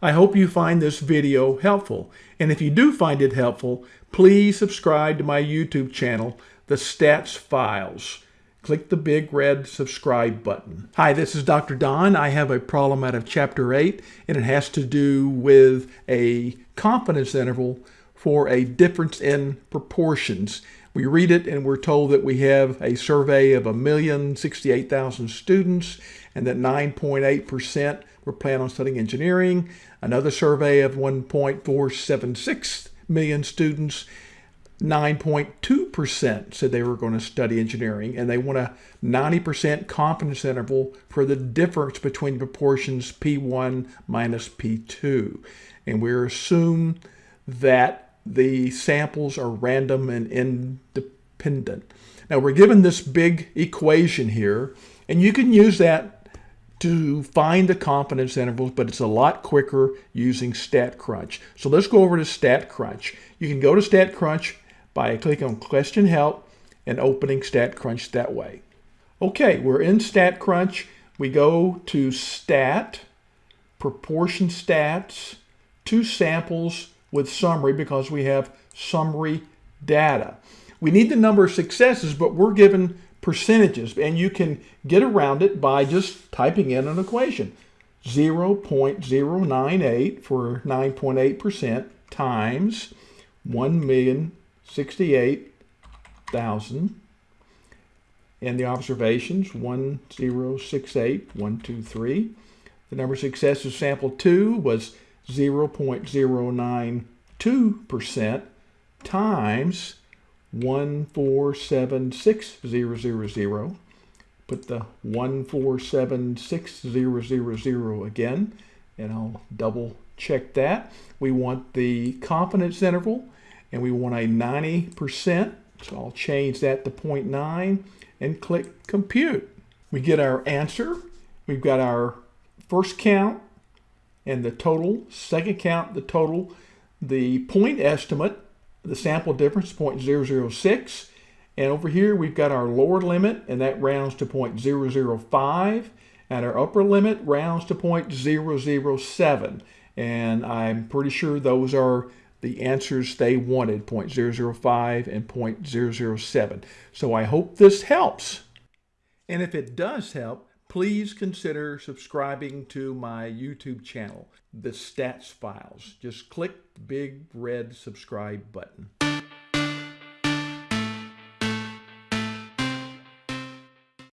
I hope you find this video helpful. And if you do find it helpful, please subscribe to my YouTube channel, The Stats Files. Click the big red subscribe button. Hi, this is Dr. Don. I have a problem out of Chapter 8, and it has to do with a confidence interval for a difference in proportions. We read it and we're told that we have a survey of 1,068,000 students and that 9.8% were planning on studying engineering. Another survey of 1.476 million students 9.2% said they were going to study engineering, and they want a 90% confidence interval for the difference between proportions P1 minus P2. And we assume that the samples are random and independent. Now we're given this big equation here, and you can use that to find the confidence intervals, but it's a lot quicker using StatCrunch. So let's go over to StatCrunch. You can go to StatCrunch by clicking on Question Help and opening StatCrunch that way. Okay, we're in StatCrunch. We go to Stat, Proportion Stats, two samples with summary because we have summary data. We need the number of successes, but we're given percentages, and you can get around it by just typing in an equation. 0.098 for 9.8% times 1,068,000 and the observations 1068, 123. The number of successes sample 2 was 0.092% times 1476000. Put the 1476000 again, and I'll double check that. We want the confidence interval, and we want a 90%, so I'll change that to 0.9 and click compute. We get our answer. We've got our first count and the total, second count, the total, the point estimate, the sample difference 0.006. And over here, we've got our lower limit, and that rounds to 0.005. And our upper limit rounds to 0.007. And I'm pretty sure those are the answers they wanted, 0.005 and 0.007. So I hope this helps. And if it does help, please consider subscribing to my YouTube channel, The Stats Files. Just click the big red subscribe button.